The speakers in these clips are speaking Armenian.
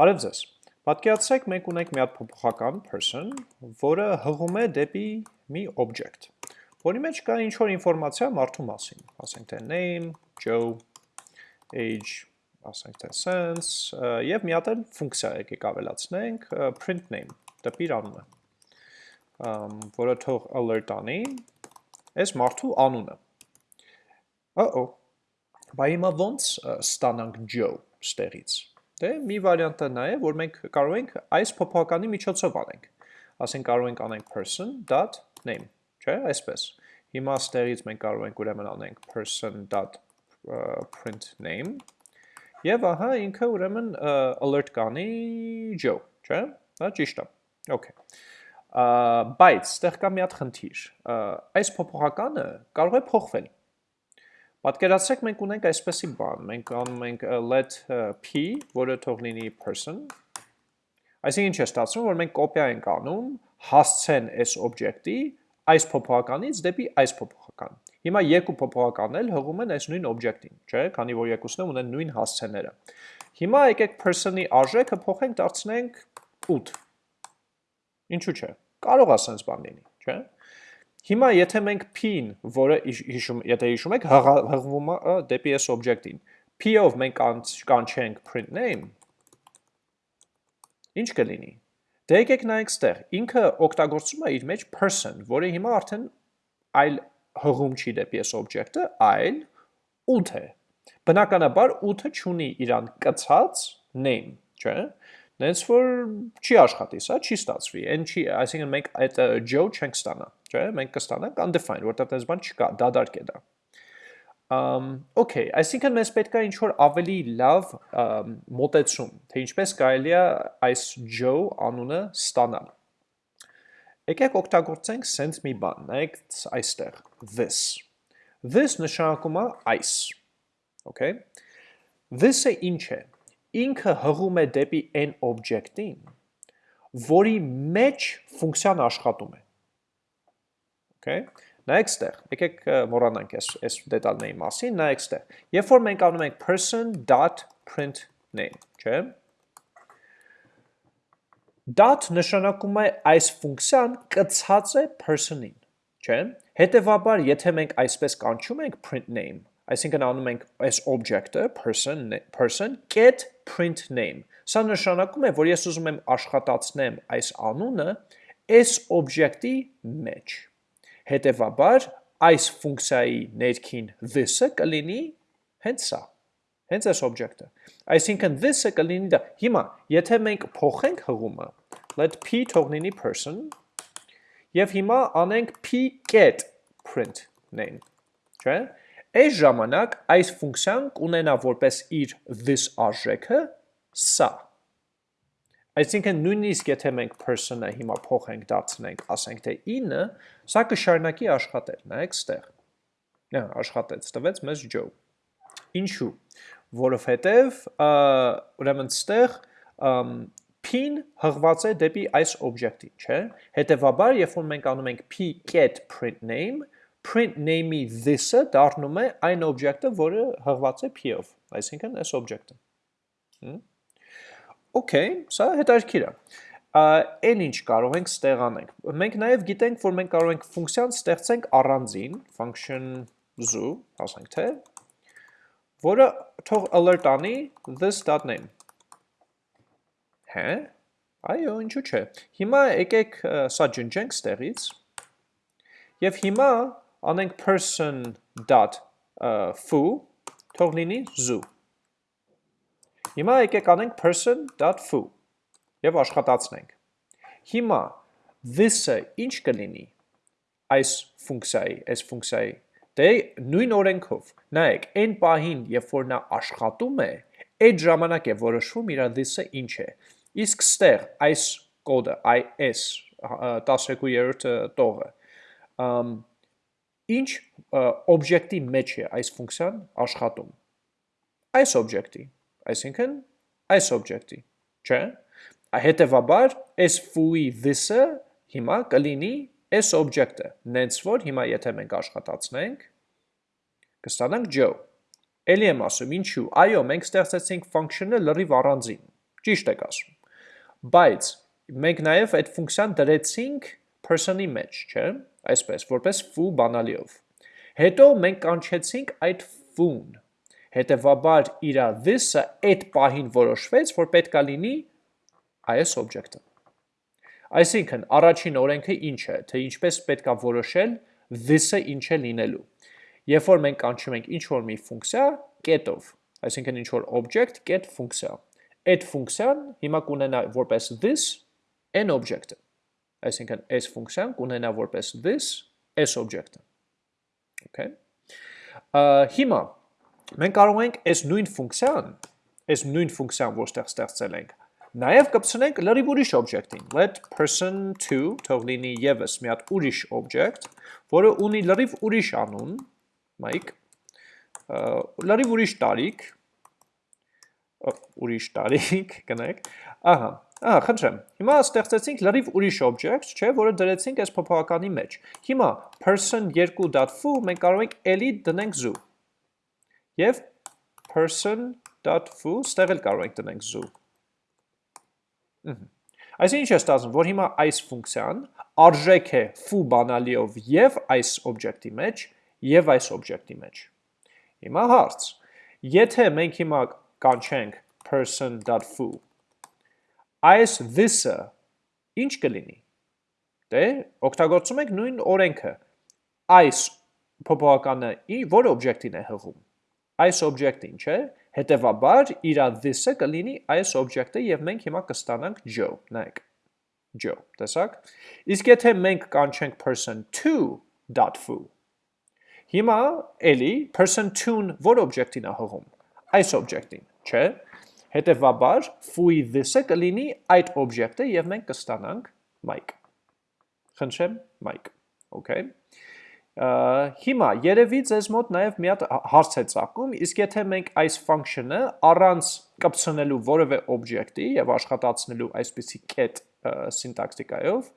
Բարև ձեզ։ Պատկերացրեք մենք ունենք մի հատ փոփոխական person, որը հղում է դեպի մի object, որի մեջ կա ինչ որ ինֆորմացիա մարդու մասին, ասենք թե name, Joe, age, ասենք թե sense, եւ մի հատ էլ ֆունկցիա եկեք ավելացնենք print name, տպիր անունը, որը թող alert անի, այս մարդու անունը։ Uh-oh, Բա հիմա ոնց ստանանք Joe ստեղից։ Դե մի վարիանտը նա է, որ մենք կարող ենք այս փոփոխականի միջոցով անենք։ Ասենք կարող ենք անենք person.name, չէ՞, այսպես։ Հիմա ստեղից մենք կարող ենք ուրեմն անենք person.print name եւ ահա ինքը ուրեմն alert կանի Joe, չէ՞։ Դա ճիշտ է։ Okay։ Բայց ստեղ կա մի հատ խնդիր։ Այս փոփոխականը կարող է փոխվել Պատկերացրեք մենք ունենք այսպեսի բան, մենք անում ենք let p, որը թող լինի person, այսինքն ինչ է ստացվում, որ մենք կոպիա ենք անում հասցեն այս օբյեկտի այս փոփոխականից դեպի այս փոփոխական։ Հիմա երկու փոփոխականն էլ հղում են այս նույն օբյեկտին, չէ՞, քանի որ երկուսն էլ ունեն նույն հասցեները։ Հիմա եկեք person-ի արժեքը փոխենք, դարձնենք 8։ Ինչու՞ չէ։ Կարող է sense բան լինի, չէ՞։ Հիմա եթե մենք p-ին, որը հիշում, եթե հիշում եք, հղվում է դեպի այս օբյեկտին, p-ով մենք կանչենք print name, ինչ կլինի։ Դե եկեք նայենք ստեղ, ինքը օգտագործում է իր մեջ person, որը հիմա արդեն այլ հղում չի դեպի այս օբյեկտը, այլ 8 է։ Բնականաբար 8-ը չունի իրան կցած name, չէ՞։ Նենց որ չի աշխատի, սա չի ստացվի, այն չի, այսինքն մենք այդ Joe չենք ստանա, չէ՞, մենք կստանանք undefined, որտեղ այս բան չկա, դադարք է դա։ Um, okay, այսինքն մեզ պետք է ինչ-որ ավելի լավ մոտեցում, թե ինչպես կարելի է այս Joe անունը ստանալ։ Եկեք օգտագործենք sense մի բան, նայեք այստեղ, this։ This նշանակում է այս, okay։ This-ը ինչ է ինքը հղում է դեպի n օբյեկտին, որի մեջ ֆունկցիան աշխատում է։ Okay? Նայեք ստեղ, եկեք մոռանանք այս այս դետալների մասին, նայեք ստեղ։ Երբ որ մենք անում ենք person.print name, չէ՞։ Dot նշանակում է այս ֆունկցիան կցած է person-ին, չէ՞։ Հետևաբար, եթե մենք այսպես կանչում ենք print name, այսինքն անում ենք այս object-ը person person get print name։ Սա նշանակում է, որ ես ուզում եմ աշխատացնեմ այս անունը այս object-ի մեջ։ Հետևաբար այս ֆունկցիայի ներքին this-ը կլինի հենց սա հենց այս object-ը։ Այսինքն this-ը կլինի դա։ Հիմա, եթե մենք փոխենք հղումը, let p թող լինի person, եւ հիմա անենք p get print name, չէ՞։ Այս ժամանակ այս ֆունկցիան կունենա որպես իր this արժեքը սա։ Այսինքն նույնիսկ եթե մենք person-ը հիմա փոխենք դարձնենք, ասենք թե 9, սա կշարունակի աշխատել, նայեք ստեղ։ Նա աշխատեց, տվեց մեզ Joe։ Ինչու՞։ Որովհետև ուրեմն ստեղ p-ն հղված է դեպի այս օբյեկտի, չէ՞։ Հետևաբար, երբ որ մենք անում ենք p get print name, print name-ի this-ը դառնում է այն օբյեկտը, որը հղված է p-ով, այսինքն այս օբյեկտը։ Okay, սա հետաքրքիր է։ Այն ինչ կարող ենք ստեղանենք։ Մենք նաև գիտենք, որ մենք կարող ենք ֆունկցիան ստեղծենք առանձին, function zoo, ասենք թե, որը թող alert անի this.name։ Հե? Այո, ինչու՞ չէ։ Հիմա եկեք սա ջնջենք ստեղից։ Եվ հիմա անենք person.foo թող լինի zoo։ Հիմա եկեք անենք person.foo եւ աշխատացնենք։ Հիմա this-ը ինչ կլինի այս ֆունկցիայի, այս ֆունկցիայի դե նույն օրենքով։ Նայեք, այն պահին, երբ որ նա աշխատում է, այդ ժամանակ է որոշվում իր this-ը ինչ է։ Իսկ ստեղ այս կոդը, IS 12-րդ տողը, ինչ օբյեկտի մեջ է այս ֆունկցիան աշխատում։ Այս օբյեկտի, այսինքն այս օբյեկտի, չէ՞։ Հետևաբար, այս foo-ի this-ը հիմա կլինի այս օբյեկտը, նենց որ հիմա եթե մենք աշխատացնենք, կստանանք Joe։ Էլի եմ ասում, ինչու։ Այո, մենք ստեղծեցինք function-ը լրիվ առանձին, Ճիշտ եք ասում։ Բայց մենք նաև այդ ֆունկցիան դրեցինք person-ի մեջ, չէ՞, այսպես, որպես foo բանալիով։ Հետո մենք կանչեցինք այդ foo-ն։ Հետևաբար իրա this-ը այդ պահին որոշվեց, որ պետքա լինի այս օբյեկտը։ Այսինքն, առաջին օրենքը ինչ է, թե ինչպես պետքա որոշել this-ը ինչ է լինելու։ Երբ որ մենք կանչում ենք ինչ որ մի ֆունկցիա get-ով, այսինքն ինչ որ object get ֆունկցիա, այդ ֆունկցիան հիմա կունենա որպես this n object-ը։ Այսինքն այս ֆունկցիան կունենա որպես this s object-ը։ Okay։ Հիմա մենք կարող ենք այս նույն ֆունկցիան, այս նույն ֆունկցիան, որտեղ ստեղծել ենք, Նաև կպցնենք լրիվ ուրիշ օբյեկտին, let person2 թող լինի եւս մի հատ ուրիշ օբյեկտ, որը ունի լրիվ ուրիշ անուն, Mike, լրիվ ուրիշ տարիք, ուրիշ տարիք, գնեք, ահա, ահա, խնդրեմ, հիմա ստեղծեցինք լրիվ ուրիշ օբյեկտ, չէ, որը դրեցինք այս փոփոխականի մեջ, հիմա person2.foo մենք կարող ենք էլի դնենք zoo, և person.foo ստեղ էլ կարող ենք դնենք zoo, Այսինքն ինչ է ստացվում, որ հիմա այս ֆունկցիան արժեք է foo բանալիով եւ այս օբյեկտի մեջ եւ այս օբյեկտի մեջ։ Հիմա հարց. Եթե մենք հիմա կանչենք person.foo այս this-ը ինչ կլինի։ Դե օգտագործում ենք նույն օրենքը։ Այս փոփոխականը որ օբյեկտին է հղում։ Այս օբյեկտին, չէ՞։ Հետևաբար իրա this-ը կլինի այս օբյեկտը եւ մենք հիմա կստանանք Joe, նայեք։ Joe, տեսակ։ Իսկ եթե մենք կանչենք person2.foo, հիմա էլի person2-ն որ օբյեկտին է հղում։ Այս օբյեկտին, չէ՞։ Հետևաբար foo-ի this-ը կլինի այդ օբյեկտը եւ մենք կստանանք Mike։ Խնդրեմ, Mike։ Okay։ Հիմա երևի ձեզ մոտ նաև մի հատ հարց է ծագում, իսկ եթե մենք այս function-ը առանց կպցնելու որևէ օբյեկտի եւ աշխատացնելու այսպիսի get սինտաքտիկայով,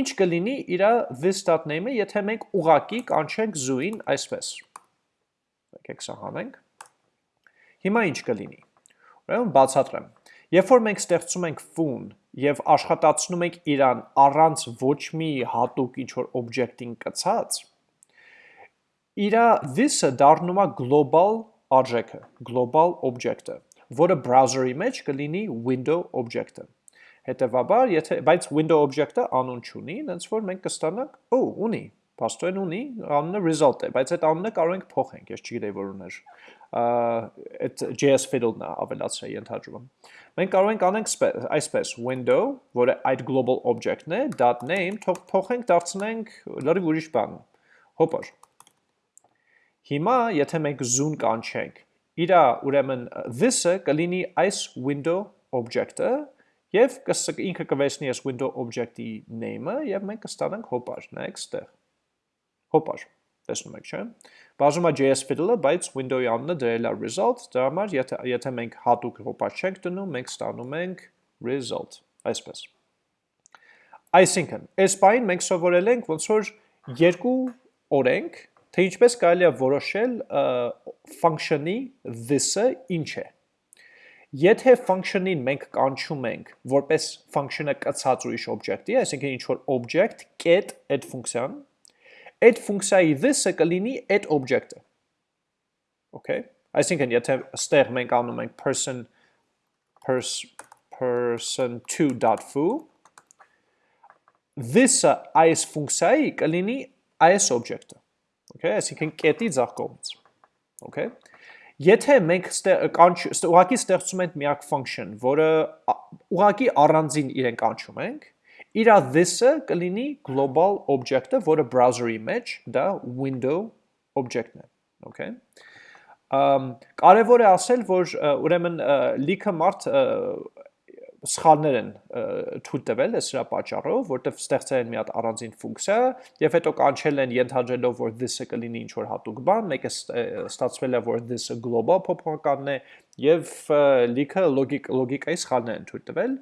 ինչ կլինի իր this.name-ը, եթե մենք ուղակի կանչենք zoo-ին այսպես։ Եկեք սա հանենք։ Հիմա ինչ կլինի։ Ուրեմն բացատրեմ։ Երբ որ մենք ստեղծում ենք foo-ն եւ աշխատացնում ենք իրան առանց ոչ մի հատուկ ինչ որ օբյեկտին կցած, իրա this-ը դառնում է global արժեքը, global object-ը, որը browser-ի մեջ կլինի window object-ը։ Հետևաբար, եթե բայց window object-ը անուն չունի, այնց որ մենք կստանանք, օ, ունի, փաստորեն ունի, անունը result է, բայց այդ անունը կարող ենք փոխենք, ես չգիտեի որ ուներ։ Այդ JS fiddle-ն է ավելացրել ենթադրում։ Մենք կարող ենք անենք այսպես window, որը այդ global object-ն է, .name, թող փոխենք, դարձնենք լրիվ ուրիշ բան։ Հոպար։ Հիմա, եթե մենք zoom կանչենք, իրա ուրեմն this-ը կլինի այս window object-ը եւ ինքը կվերցնի այս window object-ի name-ը եւ մենք կստանանք հոպար, նայեք ստեղ։ Հոպար, տեսնում եք, չէ՞։ Բաժում է JS fiddle-ը, բայց window-ի անունը դրել է result, դրա համար եթե եթե մենք հատուկ հոպար չենք դնում, մենք ստանում ենք result, այսպես։ Այսինքն, այս բանին մենք սովորել ենք ոնց որ երկու օրենք թե ինչպես կարելի է որոշել function-ի this-ը ինչ է։ Եթե function-ին մենք կանչում ենք որպես function-ը կցած ուրիշ object-ի, այսինքն ինչ որ object get այդ ֆունկցիան, այդ ֆունկցիայի this-ը կլինի այդ object-ը։ Okay։ Այսինքն եթե ստեղ մենք անում ենք person person2.foo this-ը այս ֆունկցիայի կլինի այս object-ը Okay, այսինքն կետի ձախ կողմից։ Okay։ Եթե մենք ուղակի ստեղծում ենք միակ function, որը ուղակի առանձին իրեն կանչում ենք, իր this-ը կլինի global object-ը, որը browser-ի մեջ դա window object-ն է, okay։ Ամ կարևոր է ասել, որ ուրեմն լիքը մարդ սխալներ են թույլ տվել է սրա պատճառով, որտեվ ստեղծել են մի հատ առանձին ֆունկցիա եւ հետո կանչել են ենթադրելով, որ this-ը կլինի ինչ որ հատուկ բան, մեկը ստացվել է, որ this-ը global փոփոխականն է եւ լիքը լոգիկ լոգիկայի սխալներ են թույլ տվել։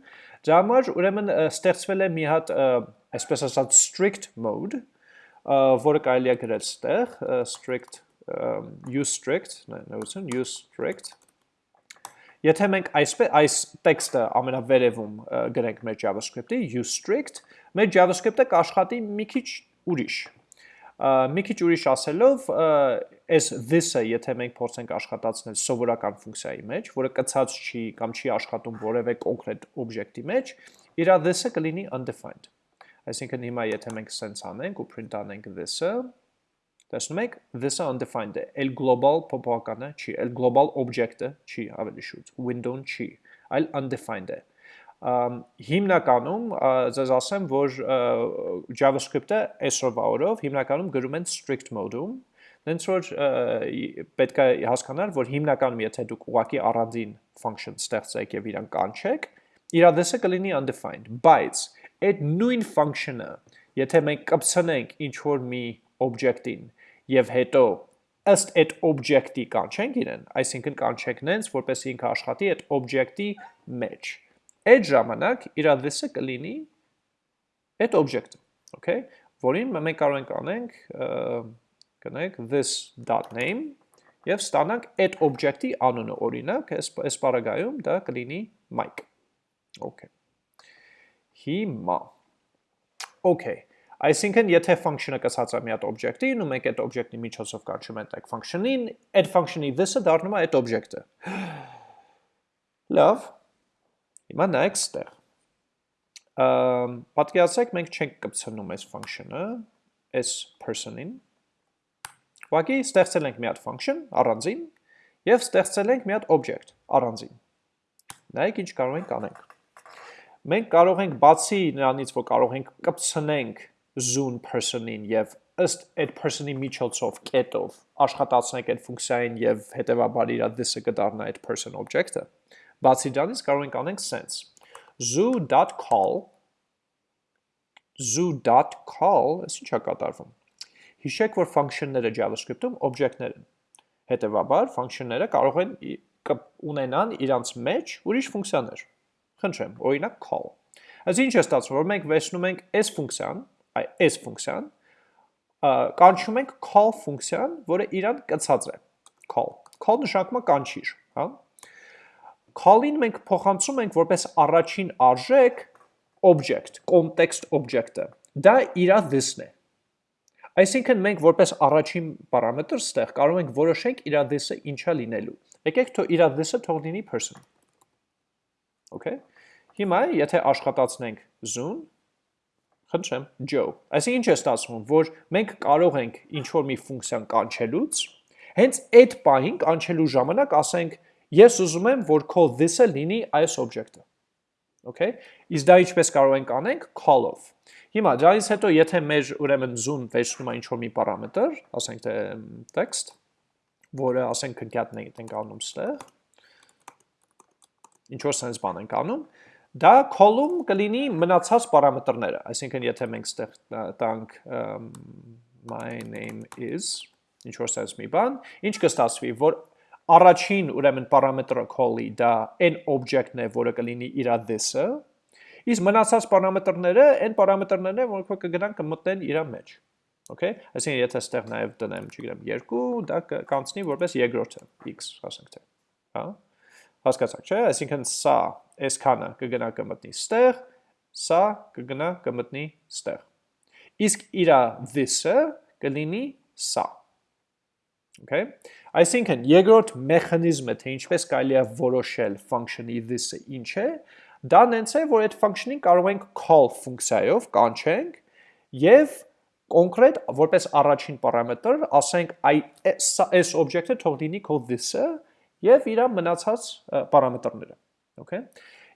Դրա համար ուրեմն ստեղծվել է մի հատ այսպես ասած strict mode, որը կարելի է գրել ստեղ strict use strict, նայեցին use strict Եթե մենք այսպես այս տեքստը ամենավերևում գրենք մեր JavaScript-ի use strict, մեր JavaScript-ը կաշխատի մի քիչ ուրիշ։ Մի քիչ ուրիշ ասելով, այս this-ը, եթե մենք փորձենք աշխատացնել սովորական ֆունկցիայի մեջ, որը կցած չի կամ չի աշխատում որևէ կոնկրետ օբյեկտի մեջ, իր this-ը կլինի undefined։ Այսինքն հիմա եթե մենք sense անենք ու print անենք this-ը, տեսնում եք, this-ը undefined. Է, el global փոփոխականը չի, el global object-ը չի, ավելի շուտ, window-ն չի, այլ undefined է հիմնականում ձեզ ասեմ, որ JavaScript-ը այսօրվա օրով հիմնականում գրում են strict mode-ում, Դենց որ պետք է հասկանալ, որ հիմնականում եթե դուք ուղակի առանձին function ստեղծեք եւ իրան կանչեք, իր adresse կլինի undefined, բայց այդ նույն function-ը, եթե մենք կպցնենք ինչ որ մի object-ին եւ հետո ըստ այդ object-ի կանչենք իրեն, այսինքն կանչենք նենց, որպեսզի ինքը աշխատի այդ object-ի մեջ այդ ժամանակ իր adresse կլինի այդ object-ը, okay, որին մենք կարող ենք անենք կնեք this.name եւ ստանանք այդ object-ի անունը, օրինակ, այս բaragայում դա կլինի Mike։ Okay։ Հիմա Okay։ Այսինքն, եթե function-ը կսած է մի հատ object-ին, ու մենք այդ object-ի միջոցով կանչում ենք այդ function-ին, այդ function-ի this-ը դառնում է այդ object-ը։ Լավ, Հիմա նայեք ստեղ։ Պատկերացրեք մենք չենք կպցնում այս function-ը, այս person-ին։ Ուղղակի ստեղծել ենք մի հատ function առանձին եւ ստեղծել ենք մի հատ object առանձին։ Նայեք ինչ կարող ենք անենք։ Մենք կարող ենք բացի նրանից, որ կարող ենք կպցնենք zoom person-ին եւ ըստ այդ person-ի միջոցով կետով աշխատացնենք այդ ֆունկցիային եւ հետեւաբար իր this-ը կդառնա այդ person object-ը Բացի դրանից կարող ենք անենք sense. Zoo.call zoo.call, այս ինչա կատարվում։ Հիշեք, որ function-ները JavaScript-ում object-ներ են։ Հետևաբար, function-ները կարող են ունենան իրանց մեջ ուրիշ ֆունկցիաներ։ Խնդրեմ, օրինակ call։ Այս ինչ է ստացվում, որ մենք վերցնում ենք այս ֆունկցիան, այս ֆունկցիան, կանչում ենք call ֆունկցիան, որը իրան կցած է։ Call։ Call նշանակում է կանչիր, հա։ Call-ին մենք փոխանցում ենք որպես առաջին արժեք object, context object-ը։ Դա իր this-ն է։ Այսինքն մենք որպես առաջին պարամետր ստեղ կարող ենք որոշենք իր this-ը ինչա լինելու։ Եկեք թող իր this-ը թող լինի person։ Okay։ Հիմա եթե աշխատացնենք zoom, խնդրեմ, Joe։ Այսինքն ինչ է ստացվում, որ մենք կարող ենք ինչ որ մի ֆունկցիան կանչելուց, հենց այդ պահին կանչելու ժամանակ ասենք Ես ուզում եմ, որ call this-ը լինի այս object-ը։ Okay? Իսկ դա ինչպես կարող ենք անենք call-ով։ Հիմա դրանից հետո եթե մեր ուրեմն zoom վերցնում է ինչ-որ մի պարամետր, ասենք թե text, որը ասենք concatenate ենք անում ստեղ, ինչ որ sense բան ենք անում, դա call-ում կլինի մնացած պարամետրները, այսինքն եթե մենք ստեղ տանք my name is ինչ որ sense մի բան, ինչ կստացվի, որ առաջին ուրեմն պարամետրը call-ի դա այն object-ն է, որը կլինի իր this-ը, իսկ մնացած պարամետրները այն պարամետրներն են, որոնք կգնան կմտնեն իր մեջ։ Okay? Այսինքն եթե ստեղ նաև տնեմ, չգիտեմ, 2, դա կանցնի որպես երկրորդը x, ասենք թե։ Հա? Հասկացաք, չէ՞։ Այսինքն սա այսքանը կգնա կմտնի ստեղ, սա կգնա կմտնի ստեղ։ Իսկ իր this-ը կլինի սա։ Okay? Այսինքն երկրորդ մեխանիզմը, թե ինչպես կարելի է որոշել function-ի this-ը ինչ է, դա նենց է, որ այդ function-ին կարող ենք call ֆունկցիայով կանչենք եւ կոնկրետ որպես առաջին պարամետր ասենք այ այս օբյեկտը թող լինի քո this-ը եւ իր մնացած պարամետրները okay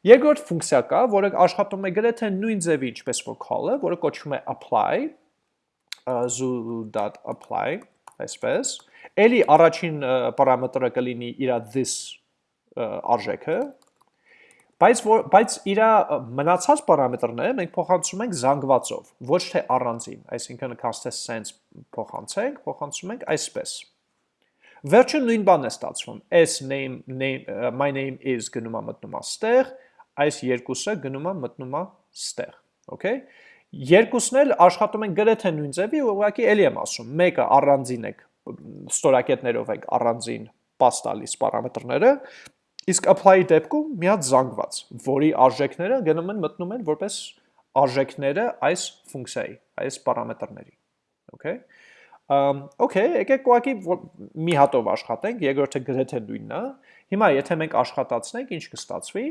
երկրորդ ֆունկցիա կա որը աշխատում է գրեթե նույն ձևի ինչպես որ call-ը որը կոչվում է apply zoo.apply այսպես Էլի առաջին պարամետրը կլինի իր this արժեքը, բայց որ բայց իր մնացած պարամետրները մենք փոխանցում ենք զանգվածով, ոչ թե առանձին, այսինքն cast sense փոխանցենք, փոխանցում ենք այսպես։ Վերջը նույն բանն է ստացվում։ S name name my name is գնում է մտնում է ստեղ, այս երկուսը գնում է մտնում է ստեղ, okay? Երկուսն էլ աշխատում են գրեթե նույն ձևի, ուղղակի էլի եմ ասում, մեկը առանձին եք ստորակետներով ենք առանձին պաս տալիս պարամետրները, Իսկ apply-ի դեպքում մի հատ զանգված, որի արժեքները գնում են մտնում են որպես արժեքները այս ֆունկցիայի, այս պարամետրների։ Okay։ okay, եկեք ուղղակի մի հատով աշխատենք, երկրորդը գրեթե նույնն է։ Հիմա եթե մենք աշխատացնենք, ինչ կստացվի։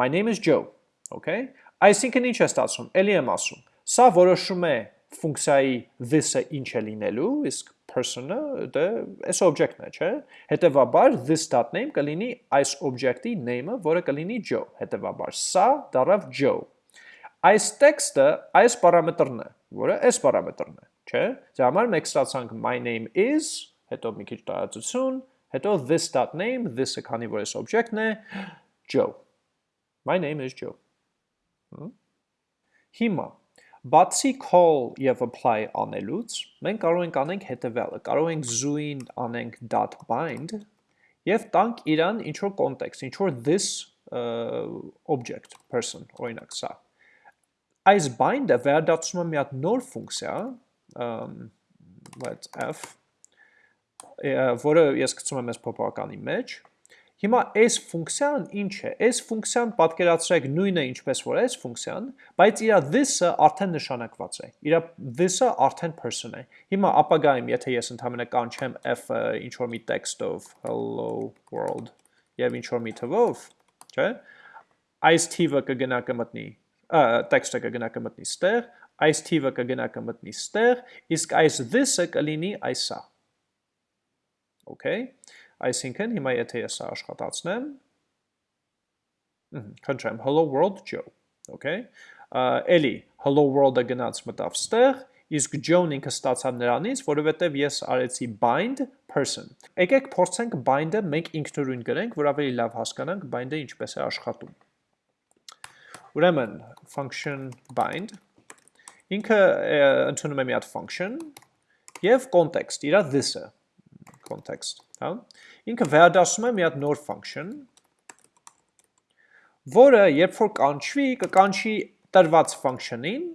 My name is Joe, okay։ Այսինքն ինչ է ստացվում։ Էլի եմ ասում։ Սա որոշում է ֆունկցիայի this-ը ինչ է լինելու, իսկ person-ը դե այս object-ն է, չէ՞։ Հետևաբար this.name կլինի այս object-ի name-ը, որը կլինի Joe։ Հետևաբար սա դառավ Joe։ Այս տեքստը այս պարամետրն է, որը այս պարամետրն է, չէ՞։ Դրա համար մենք ստացանք. My name is, հետո մի քիչ տարածություն, հետո this.name, this-ը քանի որ այս object-ն է, Joe։ My name is Joe։ Հիմա Բացի call եւ apply անելուց, մենք կարող ենք անենք հետևյալը, կարող ենք zoo-ին անենք .bind եւ տանք իրան ինչ որ context, ինչ որ this uh, object person, օրինակ սա։ Այս bind-ը վերադարձնում է մի հատ նոր ֆունկցիա, let's f, որը ես գցում եմ այս փոփոխականի մեջ, Հիմա այս ֆունկցիան ինչ է։ Այս ֆունկցիան պատկերացրեք նույնը ինչպես որ այս ֆունկցիան, բայց իր this-ը արդեն նշանակված է։ Իր this-ը արդեն person է։ Հիմա ապագայում, եթե ես ընդհանրապես կանչեմ f-ը ինչ որ մի տեքստով hello world եւ ինչ որ մի թվով, չէ՞, այս թիվը կգնա կմտնի, տեքստը կգնա կմտնի ստեղ, այս թիվը կգնա կմտնի ստեղ, իսկ այս this-ը կլինի այսա։ Okay։ Այսինքն հիմա եթե ես աշխատացնեմ, խնդրեմ hello world Joe, okay? Էլի hello world-ը գնաց մտավ ստեղ, իսկ Joe-ն ինքը ստացավ նրանից, որովհետև ես արեցի bind person։ Եկեք փորձենք bind-ը մենք ինքնուրույն գրենք, որ ավելի լավ հասկանանք bind-ը ինչպես է աշխատում։ Ուրեմն function bind ինքը ընդունում է մի հատ function եւ context, իրա this-ը context, հա։ Ինքը վերադասում է մի հատ նոր function, որը երբ որ կանչվի, կկանչի տրված function-ին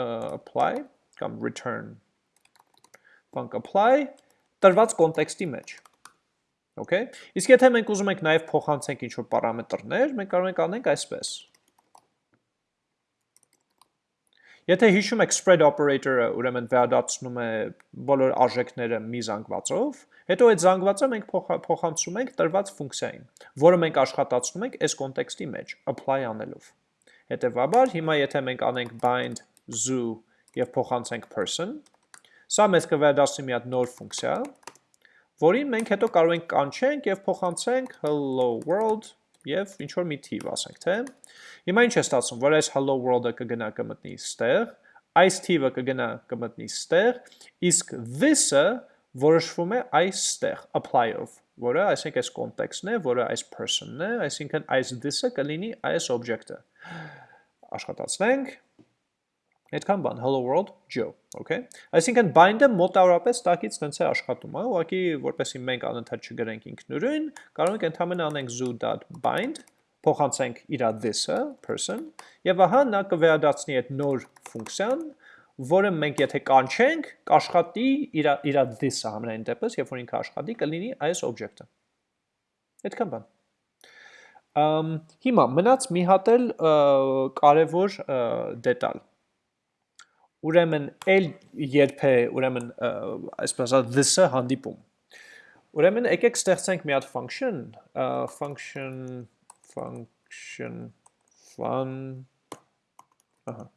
apply կամ return func apply տրված կոնտեքստի մեջ։ Okay։ Իսկ եթե մենք ուզում ենք նաև փոխանցենք ինչ-որ պարամետրներ, մենք կարող ենք անենք այսպես։ Եթե հիշում եք spread operator-ը, ուրեմն վերադարձնում է բոլոր արժեքները մի զանգվածով, հետո այդ զանգվածը մենք փոխանցում ենք տրված ֆունկցիային, որը մենք աշխատացնում ենք այս կոնտեքստի մեջ, apply անելով։ Հետևաբար, հիմա եթե մենք անենք bind zoo եւ փոխանցենք person, սա մեզ կվերադասի մի հատ նոր ֆունկցիա, որին մենք հետո կարող ենք կանչենք եւ փոխանցենք hello world եւ ինչ որ մի թիվ ասենք, թե Հիմա ինչ է ստացվում, որ այս hello world-ը կգնա կմտնի ստեղ, այս թիվը կգնա կմտնի ստեղ, իսկ this-ը որոշվում է այստեղ apply-ով, որը այսինքն այս context-ն է, որը այս person-ն է, այսինքն այս this-ը կլինի այս object-ը։ Աշխատացնենք։ Այդքան բան, hello world, Joe, okay? Այսինքն bind-ը մոտավորապես տակից տենց է աշխատում, հա, ուղղակի որպեսզի մենք անընդհատ չգրենք ինքնուրույն, կարող ենք ընդհանրապես անենք zoo.bind փոխանցենք իր this-ը, person, եւ ահա նա կվերադարձնի այդ նոր ֆունկցիան, որը մենք եթե կանչենք, կաշխատի իր իր this-ը համենայն դեպս, երբ որ ինքը աշխատի, կլինի այս object-ը։ Այդքան բան։ Ամ հիմա մնաց մի հատ էլ կարևոր դետալ։ Ուրեմն էլ երբ է, ուրեմն այսպես this-ը հանդիպում։ Ուրեմն եկեք ստեղծենք մի հատ function, function function fun ահա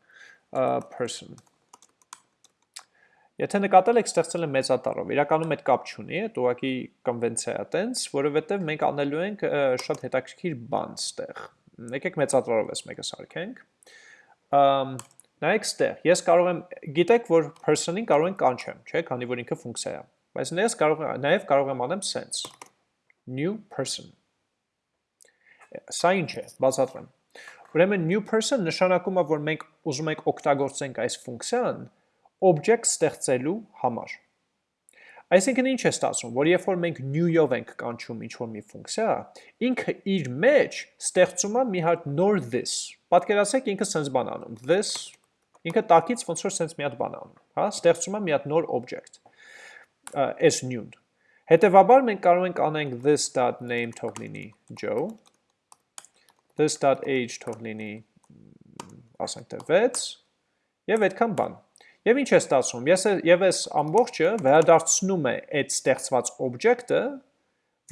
person Եթե նկատել եք ստեղծել եմ մեծատառով, իրականում այդ կապ չունի, այդ ուղղակի կոնվենցիա է տենց, որովհետև մենք անելու ենք շատ հետաքրքիր բան ստեղ։ Եկեք մեծատառով էս մեկը սարքենք։ Ամ նայեք ստեղ, ես կարող եմ, գիտեք, որ person-ին կարող են կանչեմ, չէ, քանի որ ինքը ֆունկցիա է։ Բայց ես կարող նաև կարող եմ անեմ sense new person Սա ինչ է, բացատրեմ։ Ուրեմն new person նշանակում է, որ մենք ուզում ենք օգտագործենք այս ֆունկցիան object ստեղծելու համար։ Այսինքն ինչ է ստացվում, որ երբ որ մենք new-ով ենք կանչում ինչ-որ մի ֆունկցիա, ինքը իր մեջ ստեղծում է մի հատ նոր this։ Պատկերացրեք ինքը sense բան անում։ This ինքը տակից ոնց որ sense մի հատ բան անում, հա, ստեղծում է մի հատ նոր object։ Այս new-ն։ Հետևաբար մենք կարող ենք անենք this.name թող լինի Joe, this.age թող լինի ասենք թե 6 եւ այդքան բան։ Եվ ինչ է ստացվում։ Ես եւ այս ամբողջը վերադարձնում է այդ ստեղծված օբյեկտը,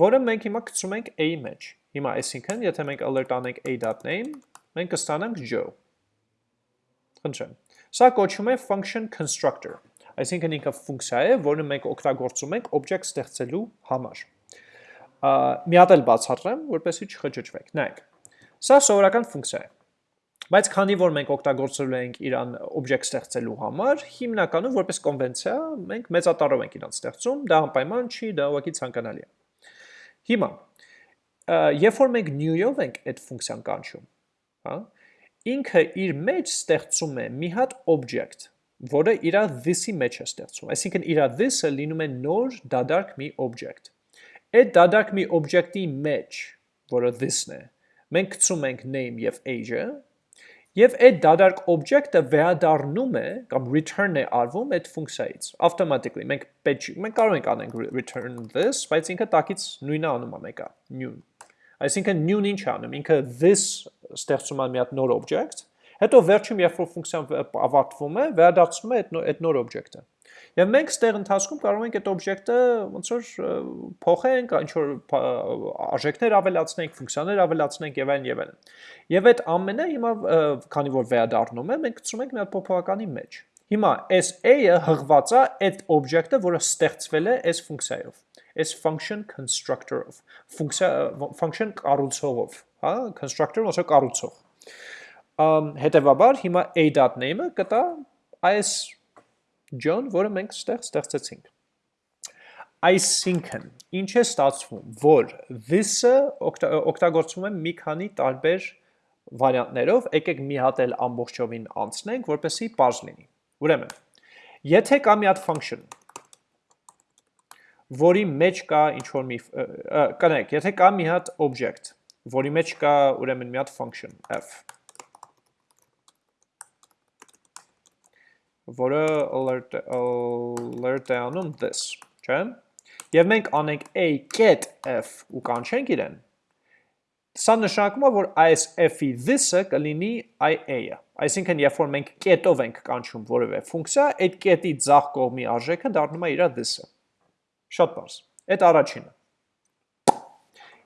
որը մենք հիմա գցում ենք a-ի մեջ։ Հիմա այսինքն, եթե մենք alert անենք a.name, մենք կստանանք Joe։ Խնդրեմ։ Սա կոչվում է function constructor։ Այսինքն ինքը ֆունկցիա է, որը մենք օգտագործում ենք օբյեկտ ստեղծելու համար։ Մի հատ էլ բացատրեմ, որպեսզի չխճճվեք։ Նայեք։ Սա սովորական ֆունկցիա է։ Բայց քանի որ մենք օգտագործել ենք իրան օբյեկտ ստեղծելու համար, հիմնականում որպես կոնվենցիա մենք մեծատառով ենք իրան ստեղծում, դա անպայման չի, դա ուղղակի ցանկանալի է։ Հիմա, երբ որ մենք new-ով ենք այդ ֆունկցիան կանչում, հա, ինքը իր մեջ ստեղծում է մի հատ object, որը իր this-ի մեջ է ստեղծում։ Այսինքն իր this-ը լինում է նոր դադարք մի object։ Այդ դադարք մի object-ի մեջ, որը this-ն է, մենք գցում ենք name եւ age-ը, Եվ այդ դադարք օբյեկտը վերադառնում է կամ return է արվում այդ ֆունկցիայից automatically մենք պետք մենք կարող ենք անենք return this բայց ինքը տակից նույնը անում է մեկը new այսինքն new-ն ինչ անում ինքը this ստեղծում է մի հատ նոր object հետո վերջում երբ որ ֆունկցիան ավարտվում է վերադարձնում է այդ նոր օբյեկտը Եվ մենք ստեղ ընթացքում կարող ենք այդ օբյեկտը ոնց որ փոխենք, ինչ որ արժեքներ ավելացնենք, ֆունկցիաներ ավելացնենք եւ այլն եւ այլն։ Եվ այդ ամենը հիմա քանի որ վերադառնում է, մենք գցում ենք մի հատ փոփոխականի մեջ։ Հիմա այս a-ը հղված է այդ օբյեկտը, որը ստեղծվել է այս ֆունկցիայով, այս function constructor-ով, function կառուցողով, հա, constructor ոնց է կառուցող։ Ամ հետեւաբար հիմա a.name-ը կտա այս John, որը մենք ստեղ ստեղծեցինք։ Այսինքն, ինչ է ստացվում, որ this-ը օգտագործվում է մի քանի տարբեր վարիանտներով, եկեք մի հատ էլ ամբողջովին անցնենք, որպեսզի པարզ լինի։ Ուրեմն, եթե կա մի հատ function, որի մեջ կա ինչ որ մի կնեք, եթե կա մի հատ object, որի մեջ կա ուրեմն մի հատ function f որը alert alert է անում this, չէ՞։ Եվ մենք անենք a get f ու կանչենք իրեն։ Սա նշանակում է, որ այս f-ի this-ը կլինի ia-ը։ Այսինքն, երբ որ մենք get-ով ենք կանչում որևէ ֆունկցիա, այդ get-ի ձախ կողմի արժեքը դառնում է իր this-ը։ Շատ բարձ։ Այդ առաջինը։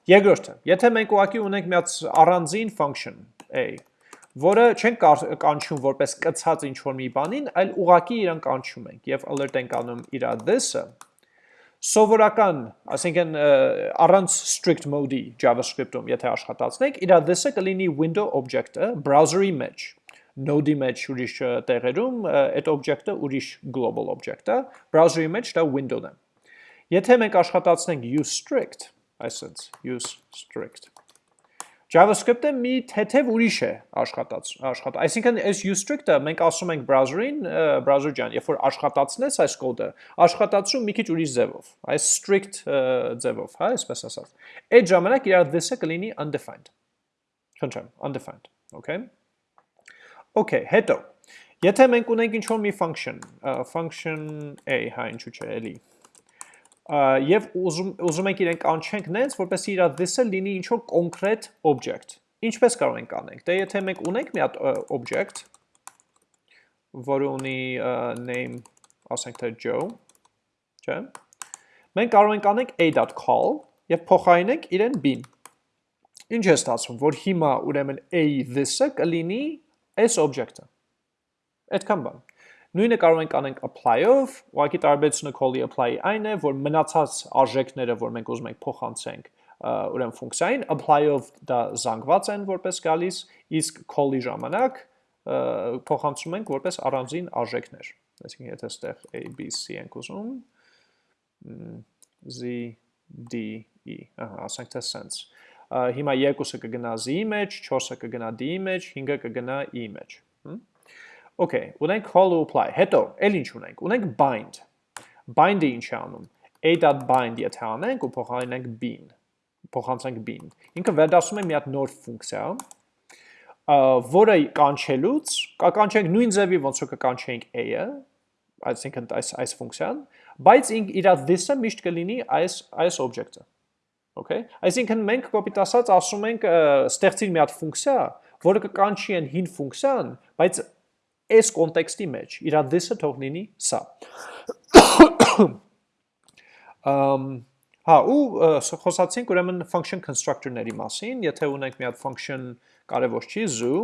Երկրորդը, եթե մենք ուղղակի ունենք մի հատ առանձին function a, որը չեն կանչում որպես կցած ինչ-որ մի բանին, այլ ուղակի իրան կանչում ենք և alert ենք անում իրա this-ը, սովորական, ասենքեն առանց strict mode-ի JavaScript-ում, եթե աշխատացնենք, իրա this-ը կլինի window object-ը browser-ի մեջ, node-ի մեջ ուրիշ տեղերում, այդ object-ը ուրիշ global object-ը, browser-ի մեջ դա window-ն է։ Եթե մենք աշխատացնենք use strict, այսինքն use strict JavaScript-ը մի թեթև ուրիշ է աշխատած, աշխատա։ Այսինքն այս useStrict-ը մենք ասում ենք browser-ին, browser ջան, երբ որ աշխատացնես այս կոդը, աշխատացում մի քիչ ուրիշ ձևով, այս strict ձևով, հա, այսպես ասած։ Այդ ժամանակ իր this-ը կլինի undefined։ Խնդրեմ, undefined, okay։ Okay, հետո Եթե մենք ունենք ինչ-որ մի function, function a, հա, ինչու՞ չէ, էլի, եւ ուզում ուզում ենք իրենք անչենք նենց, որպեսզի իր this-ը լինի ինչ որ կոնկրետ object։ Ինչպես կարող ենք անենք։ Դե եթե մենք ունենք մի հատ object, որը ունի name, ասենք թե Joe, չէ՞։ Մենք կարող ենք անենք a.call եւ փոխարինենք իրեն b-ին։ Ինչ է ստացվում, որ հիմա ուրեմն a-ի this-ը կլինի այս object-ը։ Այդքան բան։ Նույնը կարող ենք անենք apply-ով, ուղղակի տարբերությունը call-ի apply-ի այն է, որ մնացած արժեքները, որ մենք ուզում ենք փոխանցենք ուրեմն ֆունկցիային, apply-ով դա զանգված են որպես գալիս, իսկ call-ի ժամանակ փոխանցում ենք որպես առանձին արժեքներ։ Այսինքն եթե ստեղ a, b, c ենք ուզում, z, d, e, ահա, ասենք թե sense։ Հիմա երկուսը կգնա z-ի մեջ, 4-ը կգնա d-ի մեջ, 5-ը կգնա e-ի մեջ։ Okay, ունենք call ու apply։ Հետո, էլ ինչ ունենք։ Ունենք bind։ Bind-ը ինչ է անում։ a.bind եթե անենք ու փոխարինենք b-ին, փոխանցենք b-ին։ Ինքը վերադասում է մի հատ նոր ֆունկցիա, որը կանչելուց, կկանչենք նույն ձևի ոնց որ կկանչենք a-ը, այսինքն այս այս ֆունկցիան, բայց իր this-ը միշտ կլինի այս այս օբյեկտը։ Okay։ Այսինքն մենք կոպիտ ասած ասում ենք ստեղծիր մի հատ ֆունկցիա, որը կկանչի այն հին ֆունկցիան, բայց այս կոնտեքստի մեջ իր this-ը թող լինի սա։ Ամ Հա, ու խոսացինք ուրեմն function constructor-ների մասին, եթե ունենք մի հատ function կարևոր չի zoo,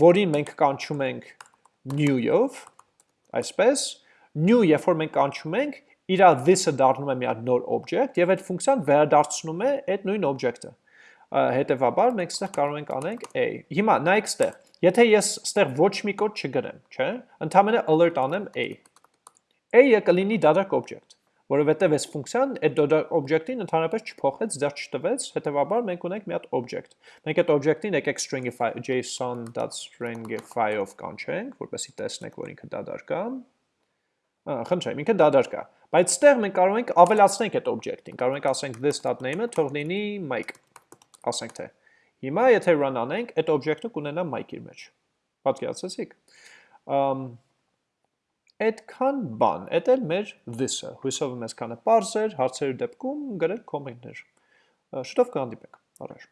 որին մենք կանչում ենք new-ով, այսպես, new, երբ որ մենք կանչում ենք, իր this-ը դառնում է մի հատ նոր object եւ այդ ֆունկցիան վերադարձնում է այդ նույն object-ը։ Հետևաբար մենք ստեղ կարող ենք անենք a։ Հիմա նայեք ստեղ։ Եթե ես ստեղ ոչ մի կոդ չգրեմ, չէ՞, ընդհանրապես alert անեմ a։ a-ը կլինի դադարք object, որովհետեւ այս ֆունկցիան այդ դադարք object-ին ընդհանրապես չփոխեց, դեռ չտվեց, հետևաբար մենք ունենք մի հատ object։ Մենք այդ object-ին եկեք stringify json.stringify-ով կանչենք, որպեսզի տեսնենք, որ ինքը դադարք է խնդրեմ, ինքը դադար կա։ Բայց ստեղ մենք կարող ենք ավելացնենք այդ օբյեկտին։ Կարող ենք ասենք this.name-ը թող լինի mic։ Ասենք թե։ Հիմա եթե run անենք, այդ օբյեկտը կունենա mic իր մեջ։ Պատկերացեցիք։ Ամ այդքան բան, այդ էլ մեր this-ը։ Հույսով եմ այսքանը էր, հարցերի դեպքում գրեք կոմենտներ։ Շուտով կհանդիպենք։ Առաջ